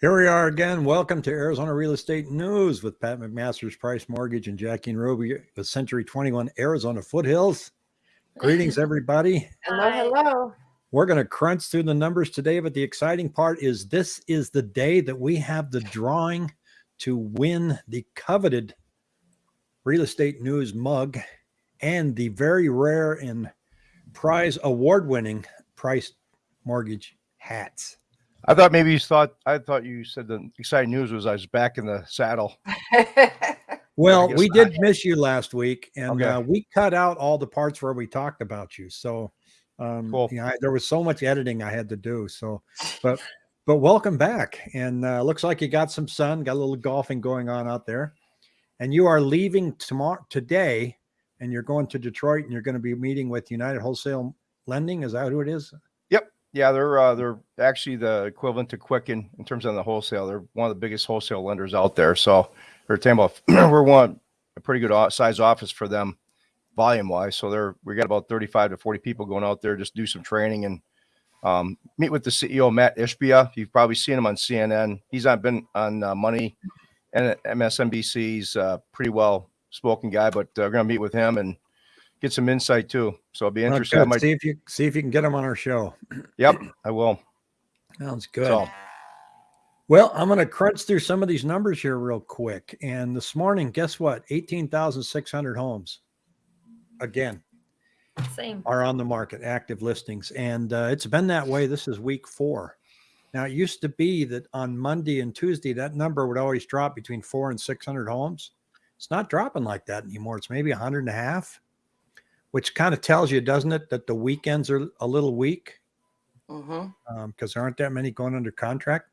Here we are again. Welcome to Arizona Real Estate News with Pat McMaster's Price Mortgage and Jackie and Ruby with Century 21 Arizona Foothills. Greetings, everybody. Hello, hello. We're going to crunch through the numbers today, but the exciting part is this is the day that we have the drawing to win the coveted Real Estate News mug and the very rare and prize award winning price mortgage hats. I thought maybe you thought I thought you said the exciting news was I was back in the saddle. Well, we not. did miss you last week, and Okay. uh, we cut out all the parts where we talked about you. So, um, Cool. yeah, I, there was so much editing I had to do. So, but but welcome back, and uh, looks like you got some sun, got a little golfing going on out there, and you are leaving tomorrow today, and you're going to Detroit, and you're going to be meeting with United Wholesale Lending. Is that who it is? Yeah, they're uh, they're actually the equivalent to Quicken in terms of the wholesale. They're one of the biggest wholesale lenders out there. So they're about we're one a pretty good size office for them, volume wise. So they're we got about thirty five to forty people going out there just do some training and um, meet with the CEO Mat Ishbia. You've probably seen him on CNN. He's on been on uh, Money and MSNBC. He's a pretty well spoken guy, but uh, we're gonna meet with him and get some insight too. So I'll be interested. I good. might, See if you see if you can get them on our show. yep, I will. Sounds good. So Well, I'm going to crunch through some of these numbers here real quick. And this morning, guess what? 18,600 homes again Same. are on the market, active listings. And uh, it's been that way. This is week four. Now, it used to be that on Monday and Tuesday, that number would always drop between four and 600 homes. It's not dropping like that anymore. It's maybe 100 and a half, which kind of tells you, doesn't it, that the weekends are a little weak because there aren't that many going under contract.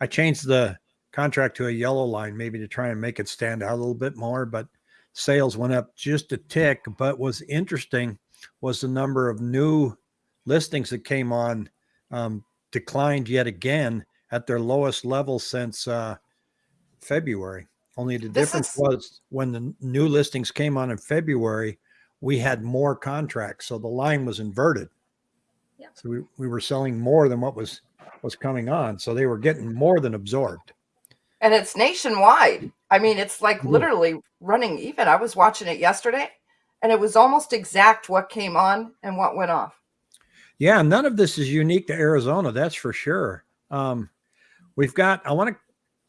I changed the contract to a yellow line, maybe to try and make it stand out a little bit more, but sales went up just a tick. But what's interesting was the number of new listings that came on um, declined yet again at their lowest level since uh, February. Only the This difference is- was when the new listings came on in February, we had more contracts. So the line was inverted. Yeah. So we, we were selling more than what was was coming on. So they were getting more than absorbed. And it's nationwide. I mean, it's like Yeah. literally running even. I was watching it yesterday and it was almost exact what came on and what went off. Yeah, none of this is unique to Arizona, that's for sure. Um, we've got. I want to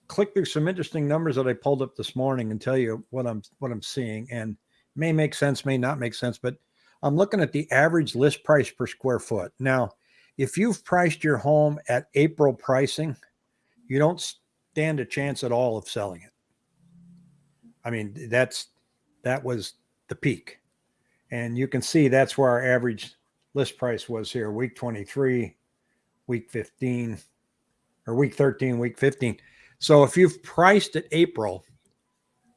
click through some interesting numbers that I pulled up this morning and tell you what I'm what I'm seeing, and may make sense, may not make sense, but I'm looking at the average list price per square foot. Now, if you've priced your home at April pricing, you don't stand a chance at all of selling it. I mean, that's that was the peak, and you can see that's where our average list price was here week 23 week 15 or week 13 week 15 so if you've priced at april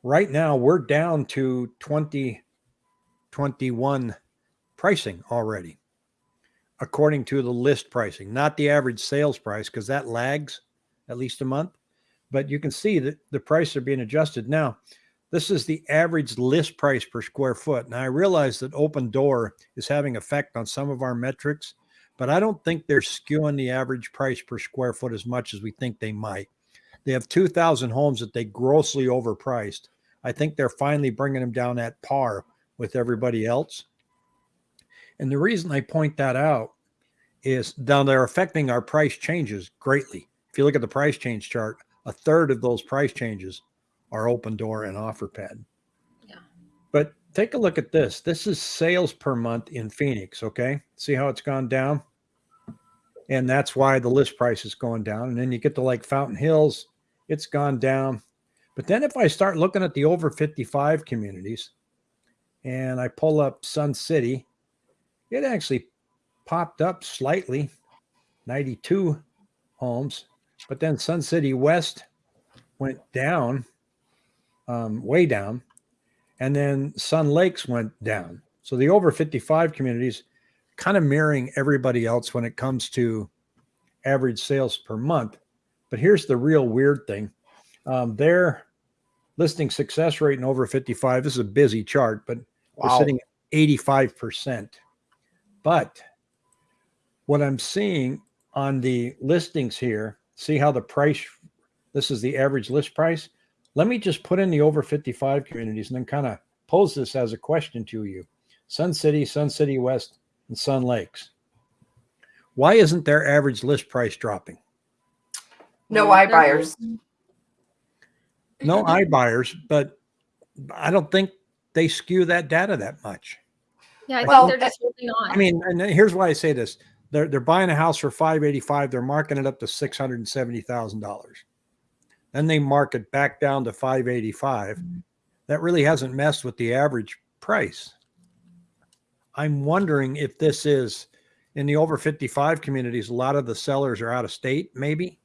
right now we're down to 2021 pricing already according to the list pricing not the average sales price because that lags at least a month but you can see that the prices are being adjusted now this is the average list price per square foot. Now, I realize that Opendoor is having effect on some of our metrics, but I don't think they're skewing the average price per square foot as much as we think they might. They have 2,000 homes that they grossly overpriced. I think they're finally bringing them down at par with everybody else. And the reason I point that out is now they're affecting our price changes greatly. If you look at the price change chart, a third of those price changes are Opendoor and Offerpad. Yeah. But take a look at this. This is sales per month in Phoenix. Okay. See how it's gone down? And that's why the list price is going down. And then you get to like Fountain Hills, it's gone down. But then if I start looking at the over 55 communities and I pull up Sun City, it actually popped up slightly 92 homes. But then Sun City West went down um, way down, and then Sun Lakes went down. So the over 55 communities kind of mirroring everybody else when it comes to average sales per month. But here's the real weird thing um, their listing success rate in over 55, this is a busy chart, but we're sitting at 85%. But what I'm seeing on the listings here, see how the price This is the average list price. Let me just put in the over 55 communities and then kind of pose this as a question to you. Sun City, Sun City West, and Sun Lakes. Why isn't their average list price dropping? No Well, iBuyers. No iBuyers, but I don't think they skew that data that much. Yeah, I Well, think they're eh, just holding on. I mean, and here's why I say this: they're they're buying a house for five eighty five. They're marking it up to six hundred and seventy thousand dollars. Then they mark it back down to five eighty five. Mm-hmm. That really hasn't messed with the average price. I'm wondering if this is in the over fifty five communities. A lot of the sellers are out of state, maybe.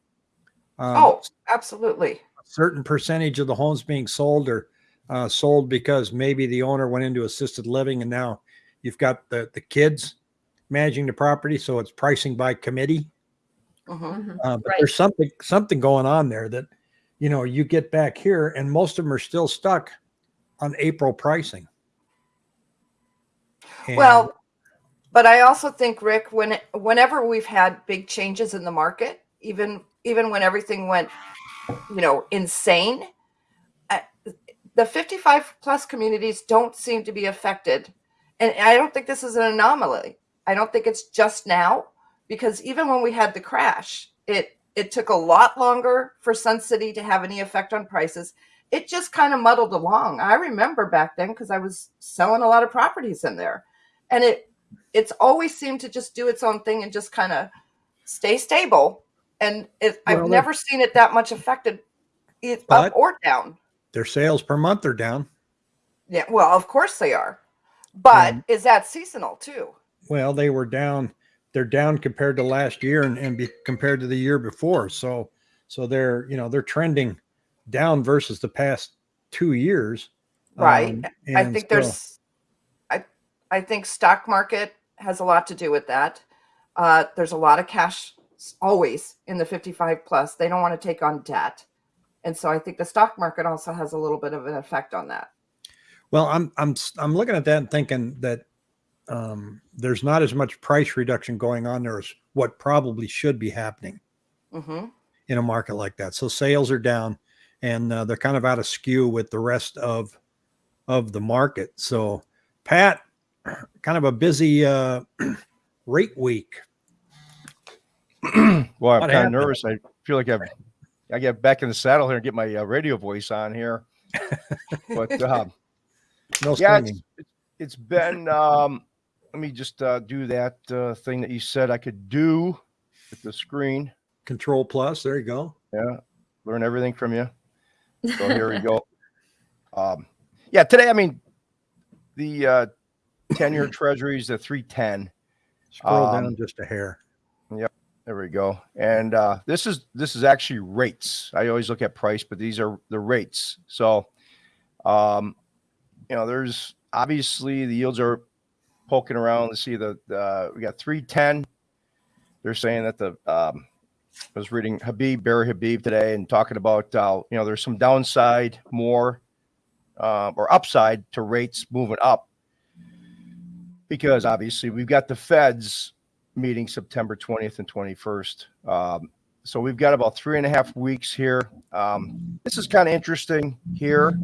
Um, Oh, absolutely. a certain percentage of the homes being sold are uh, sold because maybe the owner went into assisted living and now you've got the the kids managing the property so it's pricing by committee Mhm. Mhm. uh, but Right. there's something something going on there that you know you get back here and most of them are still stuck on april pricing And- Well, but I also think Rick, when whenever we've had big changes in the market, even even when everything went, you know, insane, the 55 plus communities don't seem to be affected, and I don't think this is an anomaly. I don't think it's just now because even when we had the crash, it it took a lot longer for Sun City to have any effect on prices. It just kind of muddled along. I remember back then because I was selling a lot of properties in there. And it it's always seemed to just do its own thing and just kind of stay stable. And it, Well, i've never seen it that much affected it up or down. their sales per month are down. Yeah well of course they are. But And- is that seasonal too? Well they were down they're down compared to last year and, and be, compared to the year before. So so they're you know they're trending down versus the past two years Right. Um, i think there's i i think stock market has a lot to do with that. Uh, there's a lot of cash always in the 55 plus. They don't want to take on debt. And so i think the stock market also has a little bit of an effect on that. Well, I'm I'm I'm looking at that and thinking that um, there's not as much price reduction going on there as what probably should be happening hmm in a market like that. So sales are down, and uh, they're kind of out of skew with the rest of of the market. So, Pat, kind of a busy uh, rate week. well, I'm What kind of nervous. I feel like I've I get back in the saddle here and get my uh, radio voice on here. but um, No yeah, it's, it's been. Um, let me just uh, do that uh, thing that you said I could do with the screen. Control plus. There you go. Yeah, learn everything from you. So here we go. Um, yeah, today I mean the uh, ten-year Treasuries, the three ten. Scroll Um, down just a hair. Yep. There we go. And uh, this is this is actually rates. I always look at price, but these are the rates. So, um, you know, there's obviously the yields are poking around. Let's see the, the we got three ten. They're saying that the um, I was reading Habib Barry Habib today and talking about uh, you know there's some downside more uh, or upside to rates moving up because obviously we've got the Feds meeting September 20th and 21st. Um, so we've got about three and a half weeks here. Um, this is kind of interesting here.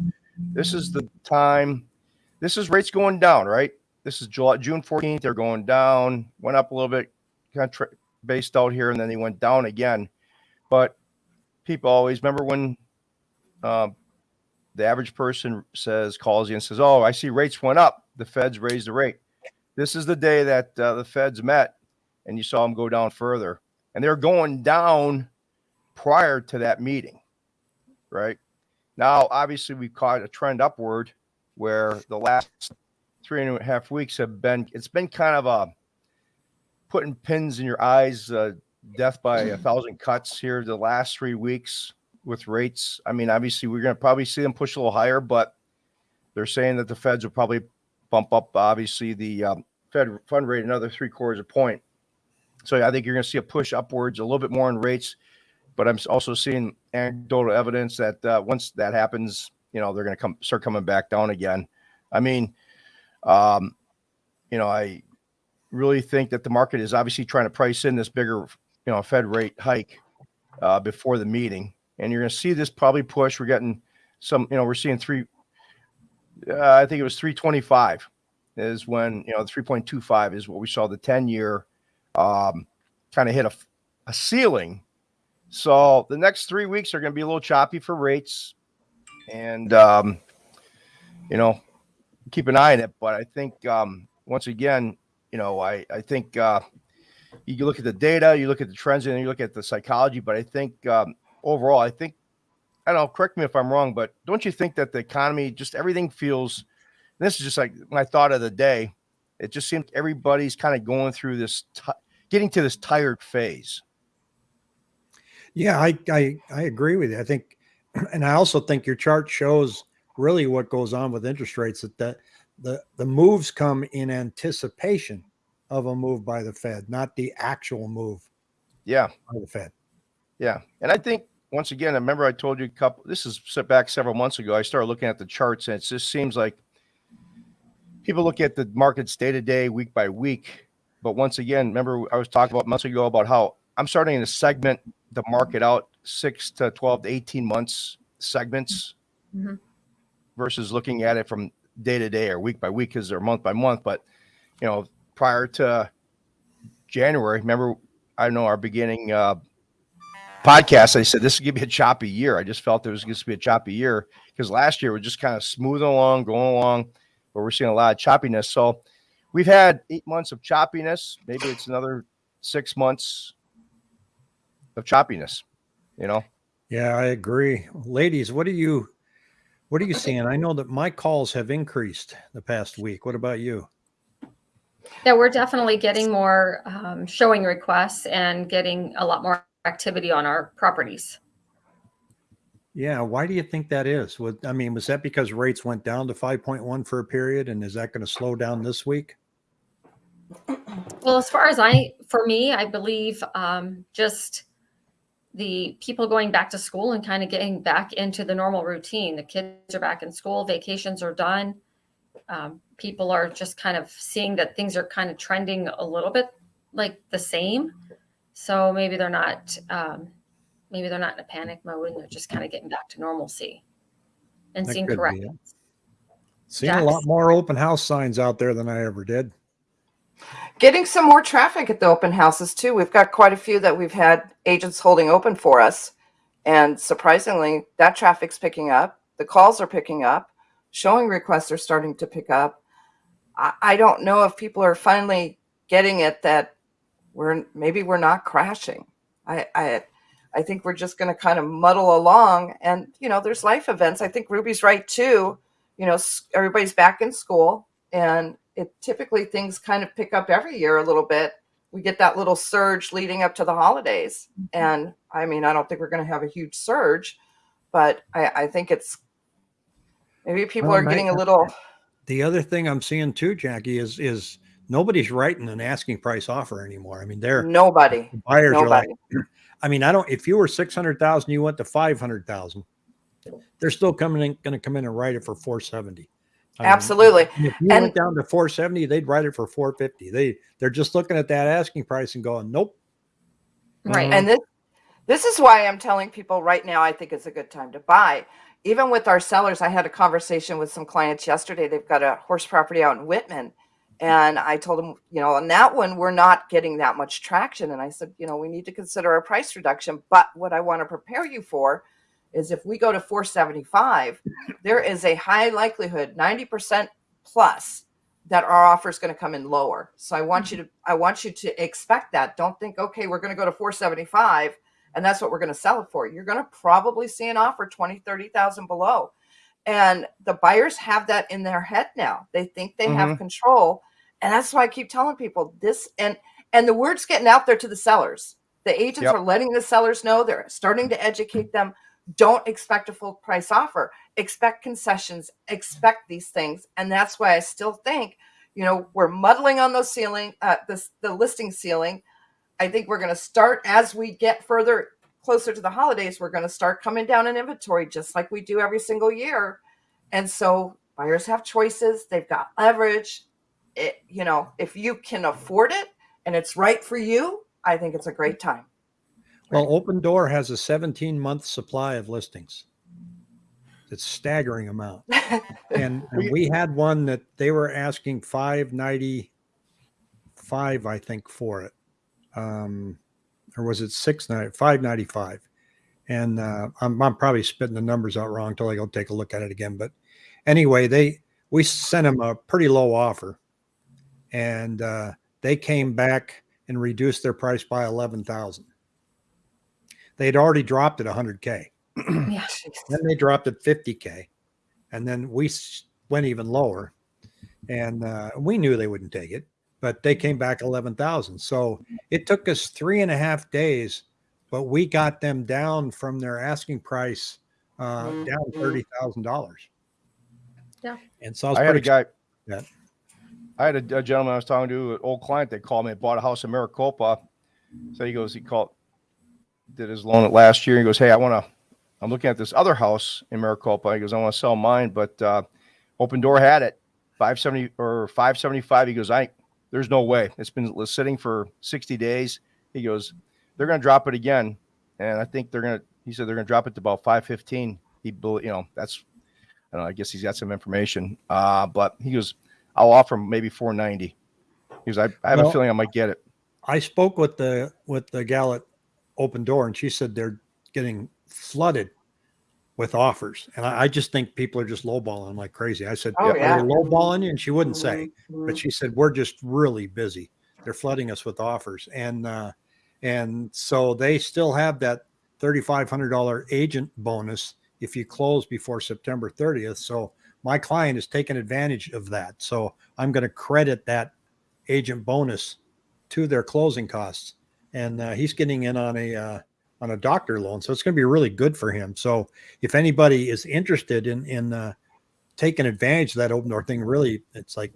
This is the time. This is rates going down, right? This is July, June 14th. They're going down, went up a little bit, kind of based out here, and then they went down again. But people always remember when um, the average person says, calls you and says, Oh, I see rates went up. The feds raised the rate. This is the day that uh, the feds met and you saw them go down further. And they're going down prior to that meeting, right? Now, obviously, we've caught a trend upward where the last three and a half weeks have been, it's been kind of a putting pins in your eyes, uh, death by a thousand cuts here the last three weeks with rates. I mean, obviously, we're going to probably see them push a little higher, but they're saying that the feds will probably bump up, obviously, the um, Fed fund rate another three quarters of a point. So yeah, I think you're going to see a push upwards a little bit more in rates, but I'm also seeing anecdotal evidence that uh, once that happens, you know, they're going to come start coming back down again. I mean, um, you know, I really think that the market is obviously trying to price in this bigger, you know, Fed rate hike uh, before the meeting, and you're going to see this probably push. We're getting some, you know, we're seeing three. Uh, I think it was 325 is when you know 3.25 is what we saw the 10 year um, kind of hit a, a ceiling. So the next three weeks are going to be a little choppy for rates, and um, you know, keep an eye on it. But I think um, once again, you know, I I think uh, you look at the data, you look at the trends, and you look at the psychology. But I think um, overall, I think I don't know. Correct me if I'm wrong, but don't you think that the economy, just everything feels. This is just like my thought of the day. It just seems everybody's kind of going through this, ti getting to this tired phase. Yeah, I, I I agree with you. I think, and I also think your chart shows really what goes on with interest rates. That the the the moves come in anticipation of a move by the Fed, not the actual move Yeah, by the Fed. yeah, and I think once again, I remember I told you a couple. This is set back several months ago. I started looking at the charts, and it just seems like people look at the markets day to day, week by week. But once again, remember I was talking about months ago about how I'm starting to segment the market out six to 12 to 18 months segments Mhm. versus looking at it from day to day or week by week because they're month by month. But, you know, prior to January, remember, I know our beginning uh, podcast, I said this is to be a choppy year. I just felt it was going to be a choppy year because last year was just kind of smoothing along, going along, but we're seeing a lot of choppiness. So we've had eight months of choppiness. Maybe it's another six months of choppiness, you know? Yeah, I agree. Ladies, what are you what are you seeing? I know that my calls have increased the past week. What about you? Yeah, we're definitely getting more um, showing requests and getting a lot more activity on our properties. Yeah, why do you think that is? Would I mean, was that because rates went down to 5.1 for a period and is that going to slow down this week? Well, as far as I, for me, I believe um, just the people going back to school and kind of getting back into the normal routine. The kids are back in school, vacations are done. Um, people are just kind of seeing that things are kind of trending a little bit like the same. So maybe they're not, um, maybe they're not in a panic mode and they're just kind of getting back to normalcy and That seeing could be it. corrections. Seen a lot more open house signs out there than I ever did. Getting some more traffic at the open houses too. We've got quite a few that we've had agents holding open for us. And surprisingly, that traffic's picking up. The calls are picking up. Showing requests are starting to pick up. I, I don't know if people are finally getting it that we're maybe we're not crashing. I I, I think we're just going to kind of muddle along. And you know, there's life events. I think Ruby's right too. You know, everybody's back in school, and it typically things kind of pick up every year a little bit. We get that little surge leading up to the holidays. Mm-hmm. And I mean, I don't think we're going to have a huge surge, but I, I think it's maybe people Well, are getting a little, The other thing I'm seeing too, Jackie, is is nobody's writing an asking price offer anymore. I mean, they're nobody, buyers are like. I mean, I don't. If you were six hundred thousand, you went to five hundred thousand. They're still coming in, going to come in and write it for Absolutely. If you And- went down to four seventy, they'd write it for four fifty. They they're just looking at that asking price and going, nope. Right. Mm-hmm. And this this is why I'm telling people right now I think it's a good time to buy. Even with our sellers, I had a conversation with some clients yesterday. They've got a horse property out in Wittmann. And I told them, you know, on that one, we're not getting that much traction. And I said, you know, we need to consider a price reduction. But what I want to prepare you for is if we go to 475, there is a high likelihood, 90% plus, that our offer is going to come in lower. So I want you to I want you to expect that. Don't think, okay, we're going to go to 475 and that's what we're going to sell it for. You're going to probably see an offer 20, 30,000 below. And the buyers have that in their head now. They think they have mm-hmm. control. And that's why I keep telling people this and and the word's getting out there to the sellers. The agents Yep. are letting the sellers know they're starting to educate them. Don't expect a full price offer. Expect concessions. Expect these things. And that's why I still think, you know, we're muddling on those ceiling, uh, the, the listing ceiling. I think we're going to start as we get further closer to the holidays. We're going to start coming down in inventory just like we do every single year. And so buyers have choices. They've got leverage. It, you know, if you can afford it and it's right for you, I think it's a great time. Well, Opendoor has a 17 month supply of listings. It's staggering amount. And, and We- had one that they were asking 595, I think, for it. Um, or was it 690, 595? And uh, I'm, I'm probably spitting the numbers out wrong until I go take a look at it again. But anyway, they we sent them a pretty low offer, and uh, they came back and reduced their price by 11,000. They'd already dropped it 100k. Yeah. Then they dropped it 50k, and then we went even lower, and uh, we knew they wouldn't take it, but they came back 11,000. So it took us three and a half days, but we got them down from their asking price uh, down Mhm. thirty thousand dollars. Yeah. and so I was I had a guy. Yeah. I had a, a gentleman I was talking to, an old client that called me, bought a house in Maricopa. So he goes, he called, did his loan at last year. He goes, Hey, I want to, I'm looking at this other house in Maricopa. He goes, I want to sell mine, but uh, Opendoor had it 570 or 575. He goes, I, there's no way. It's been sitting for 60 days. He goes, they're going to drop it again. And I think they're going to, he said they're going to drop it to about 515. He, you know, that's, I don't know, I guess he's got some information. Uh, but he goes, I'll offer him maybe 490. He goes, I, I have Well- a feeling I might get it. I spoke with the with the gal at Opendoor, and she said they're getting flooded with offers, and I, I just think people are just lowballing like crazy. I said, Oh, "Are they yeah. lowballing you?" And she wouldn't say, but she said, "We're just really busy. They're flooding us with offers," and uh, and so they still have that thirty five hundred dollar agent bonus if you close before September thirtieth. So my client is taking advantage of that. So I'm going to credit that agent bonus to their closing costs, and uh, he's getting in on a uh, on a doctor loan, so it's going to be really good for him. So if anybody is interested in in uh, taking advantage of that Opendoor thing, really, it's like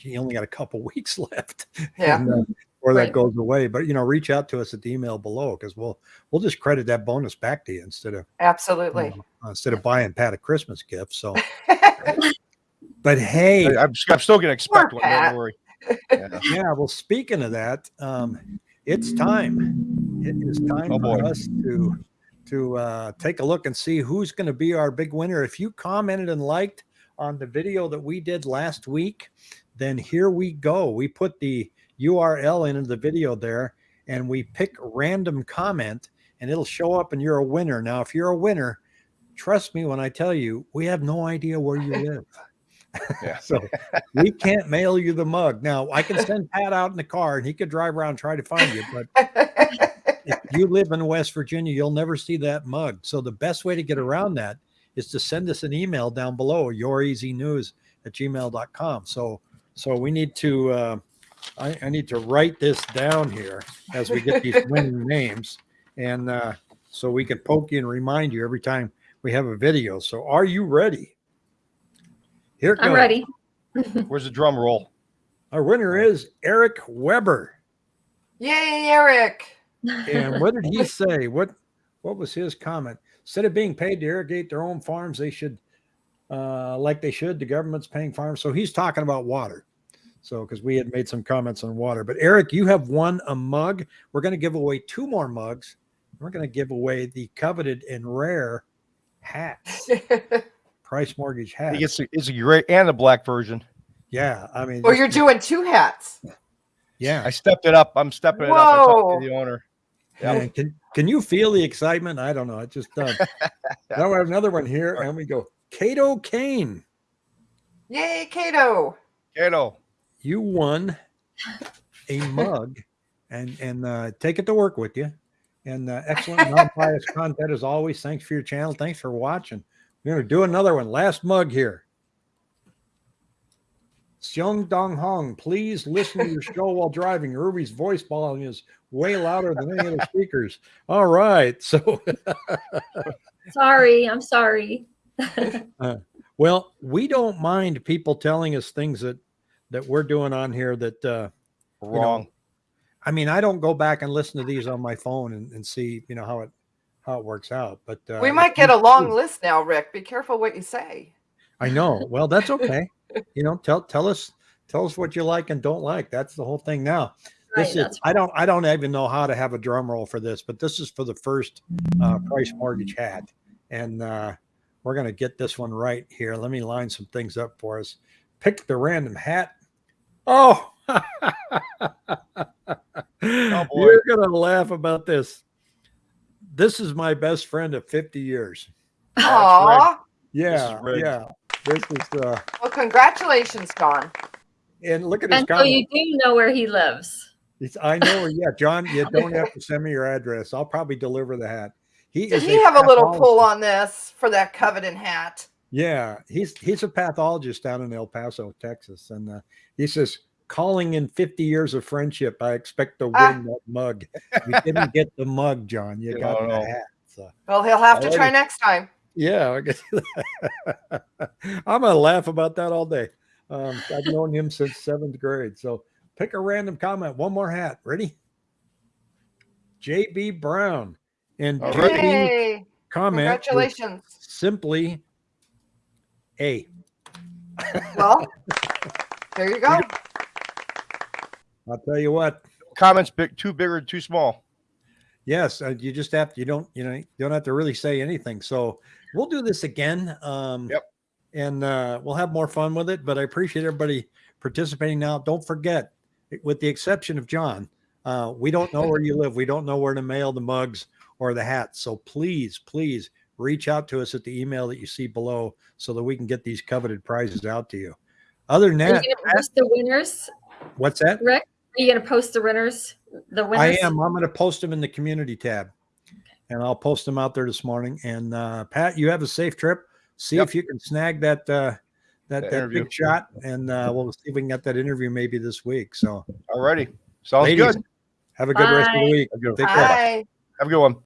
you only got a couple weeks left, Yeah. and, uh, or that Right. goes away. But you know, reach out to us at the email below because we'll we'll just credit that bonus back to you instead of Absolutely. uh, instead of buying Pat a Christmas gift. So, but hey, I, am I'm still going to expect one. Pat. Don't worry. Yeah. Yeah, well, speaking of that, um, it's time. It is time Oh, for boy. us to to uh, take a look and see who's going to be our big winner. If you commented and liked on the video that we did last week, then here we go. We put the URL into the video there, and we pick random comment, and it'll show up, and you're a winner. Now, if you're a winner, trust me when I tell you, we have no idea where you live. Yeah. so we can't mail you the mug. Now I can send Pat out in the car and he could drive around and try to find you. But if you live in West Virginia, you'll never see that mug. So the best way to get around that is to send us an email down below, youreasynews at gmail.com. So so we need to uh, I, I need to write this down here as we get these winning names. And uh, so we can poke you and remind you every time we have a video. So are you ready? Here it I'm goes. ready. Where's the drum roll? Our winner is Eric Weber. Yay, Eric. And what did he say? What what was his comment? Instead of being paid to irrigate their own farms, they should uh like they should, the government's paying farms. So he's talking about water. So because we had made some comments on water. But Eric, you have won a mug. We're going to give away two more mugs. We're going to give away the coveted and rare hats, price mortgage He hats. gets it's a great and the black version. yeah, I mean, this you're doing two hats. yeah. I stepped it up. I'm stepping it up. I talked to the owner. Yeah, can can you feel the excitement? I don't know. It just does. now we have another one here, and we go. Cato Kane, Yay, Cato. Kato. you won a mug, and and uh, take it to work with you. And uh, excellent non-biased content as always. Thanks for your channel. Thanks for watching. We're gonna do another one. Last mug here. Seong Dong Hong, please listen to your show while driving. Ruby's voice volume is way louder than any of the speakers. All right, so sorry. I'm sorry. Well, we don't mind people telling us things that that we're doing on here that uh Wrong. I mean, I don't go back and listen to these on my phone and, and see, you know, how it how it works out. But uh, we might get a long do- list now, Rick. Be careful what you say. I know. Well, that's okay. you know, tell tell us tell us what you like and don't like. That's the whole thing now. This Right, is I don't I don't even know how to have a drum roll for this, but this is for the first uh, price mortgage hat, and uh, we're gonna get this one right here. Let me line some things up for us. Pick the random hat. Oh, boy. you're gonna laugh about this. This is my best friend of 50 years. Aw. Yeah, rigged. yeah. This is uh, Well, congratulations, Don. and look at his And so you do know where he lives. He's, I know. where- Yeah, John, you don't have to send me your address. I'll probably deliver the hat. He Did is he have a little pull on this for that coveted hat? Yeah, he's he's a pathologist down in El Paso, Texas, and uh, he says, "Calling in 50 years of friendship, I expect to win Ah. that mug. You didn't get the mug, John. You got the hat." So Well, he'll have to try next time. yeah, I guess I'm gonna laugh about that all day. Um, I've known him since seventh grade. So pick a random comment. One more hat. Ready? JB Brown and All JB comment Congratulations. simply A. Well, there you go. I'll tell you what. Comments big, too big or too small. Yes, uh, you just have to, you don't you know you don't have to really say anything. So we'll do this again. Um, Yep. And uh, we'll have more fun with it. But I appreciate everybody participating. Now, don't forget, with the exception of John, uh, we don't know where you live. We don't know where to mail the mugs or the hats. So please, please reach out to us at the email that you see below so that we can get these coveted prizes out to you. Other than Are you that, going the winners, what's that? Rick? Are you going to post the winners? The winners. I am. I'm going to post them in the community tab, and I'll post them out there this morning. And uh, Pat, you have a safe trip. See Yep. if you can snag that uh, that, That that big shot, and uh, we'll see if we can get that interview maybe this week. So, Alrighty. Sounds ladies, good. have a good rest of the week. Have a good- Take care. Bye. have a good one.